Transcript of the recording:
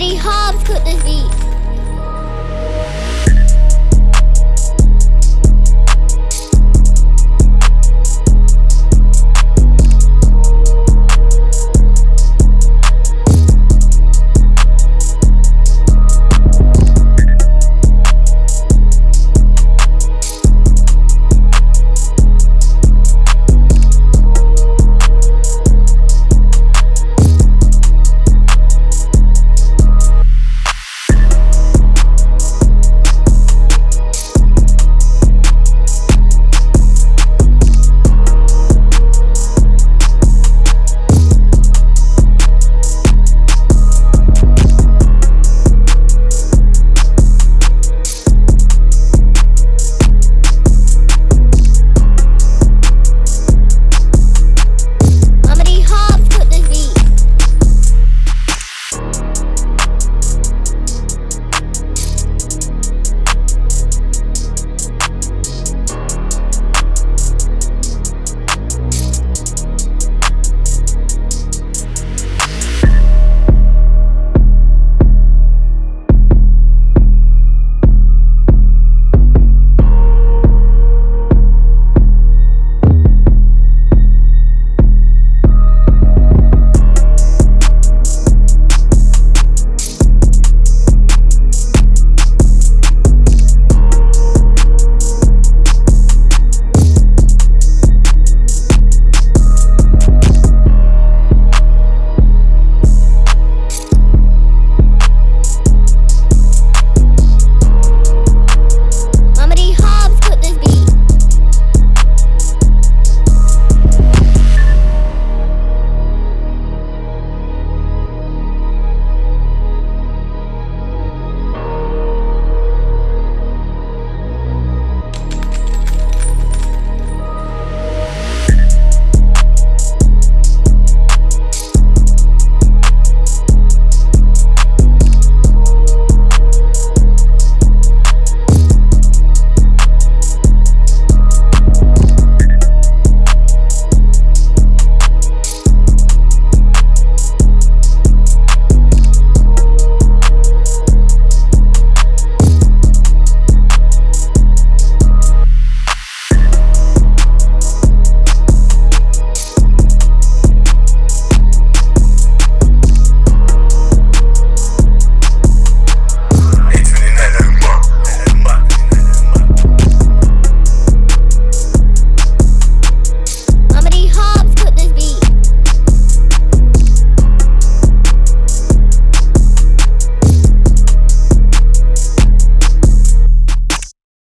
bloody Hobbs could this be?